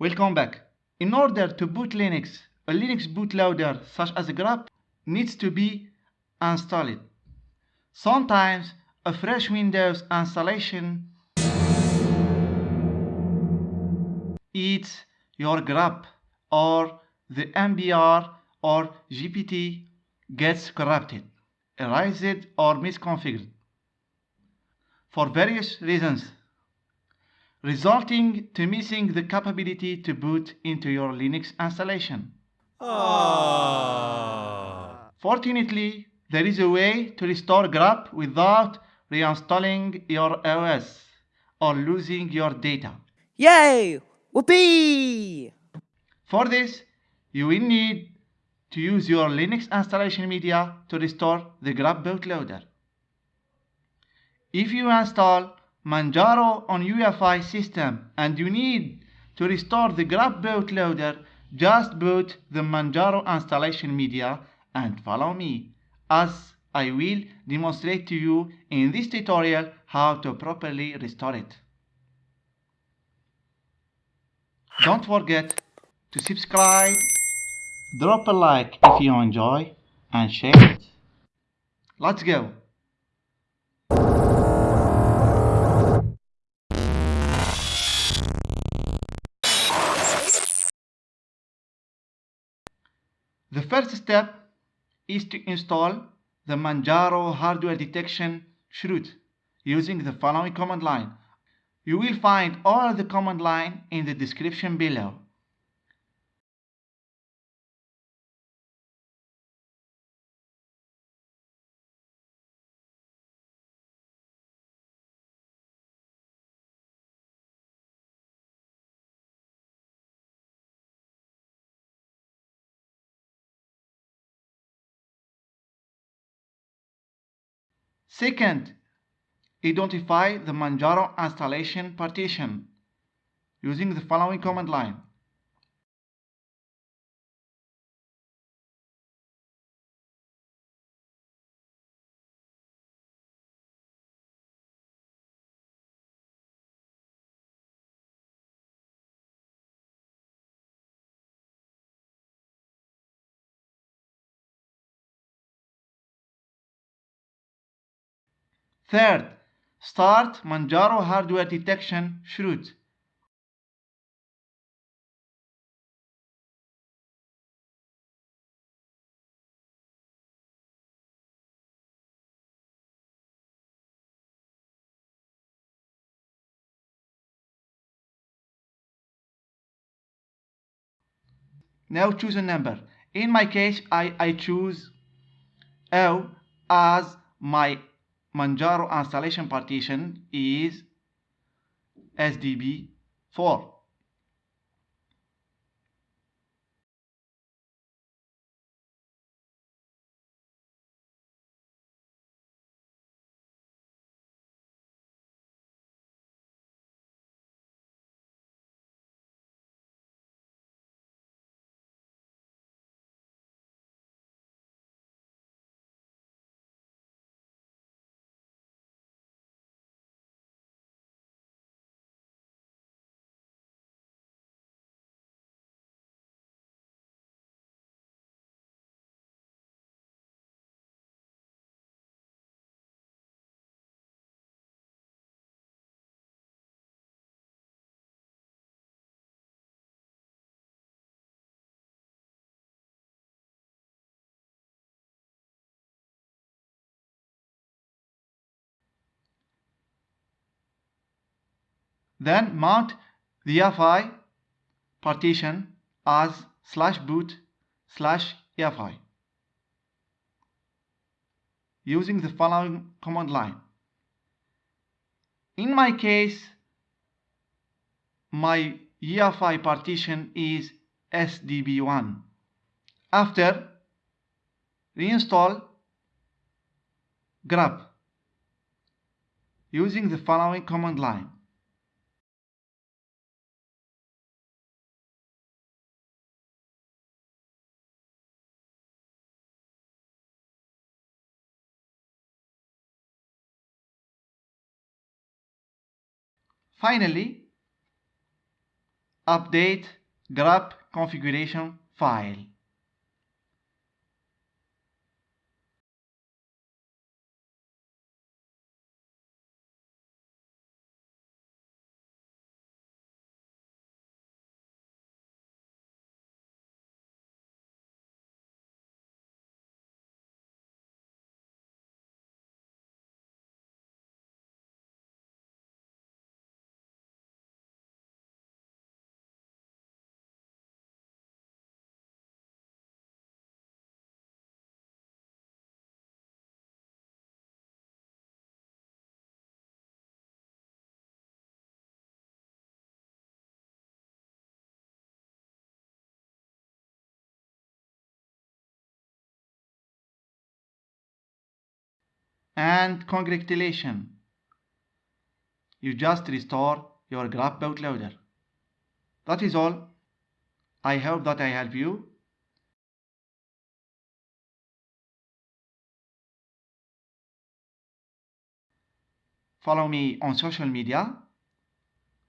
Welcome back. In order to boot Linux, a Linux bootloader such as grub needs to be installed. Sometimes a fresh Windows installation eats your grub or the MBR or GPT gets corrupted, erased or misconfigured for various reasons resulting to missing the capability to boot into your Linux installation. Ah. Fortunately, there is a way to restore grub without reinstalling your OS or losing your data. Yay! Whoopee! For this, you will need to use your Linux installation media to restore the grub bootloader. If you install Manjaro on UEFI system and you need to restore the grub bootloader, just boot the Manjaro installation media and follow me as I will demonstrate to you in this tutorial how to properly restore it. Don't forget to subscribe, drop a like if you enjoy and share it. Let's go! First step is to install the Manjaro hardware detection chroot using the following command line. You will find all the command line in the description below. Second, identify the Manjaro installation partition using the following command line. Third, start Manjaro hardware detection chroot. Now choose a number. In my case, I, I choose O as my Manjaro installation partition is SDB4. Then mount the EFI partition as slash boot slash EFI using the following command line. In my case, my EFI partition is SDB1. After, reinstall grub using the following command line. Finally, update grub configuration file. And congratulations you just restore your grub bootloader that is all. I hope that I help you. Follow me on social media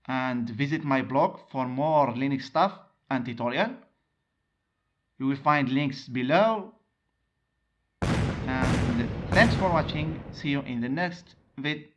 and visit my blog for more Linux stuff and tutorial. You will find links below thanks for watching. See you in the next vid